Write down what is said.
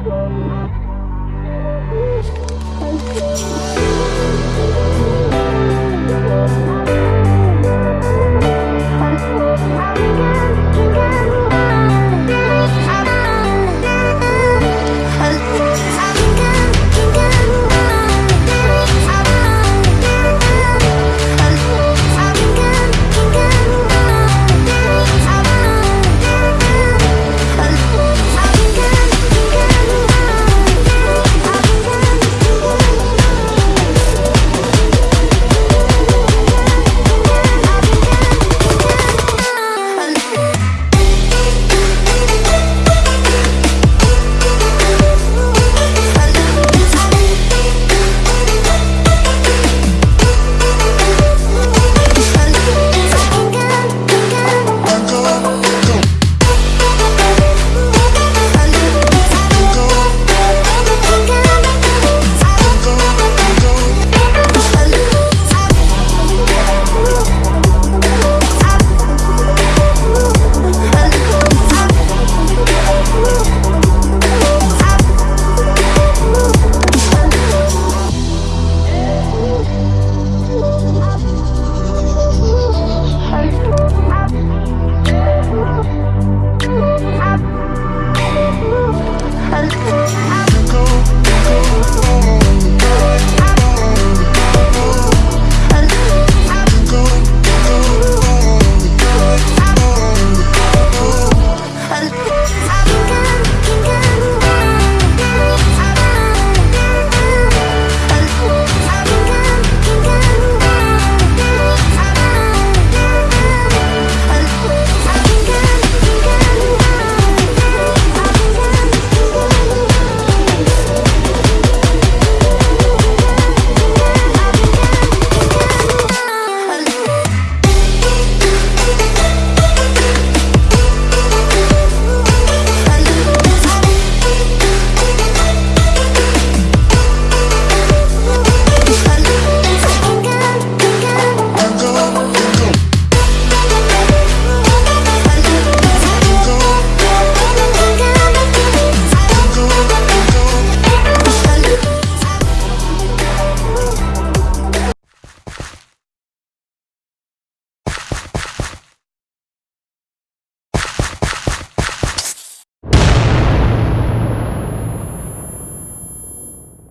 I'm sorry.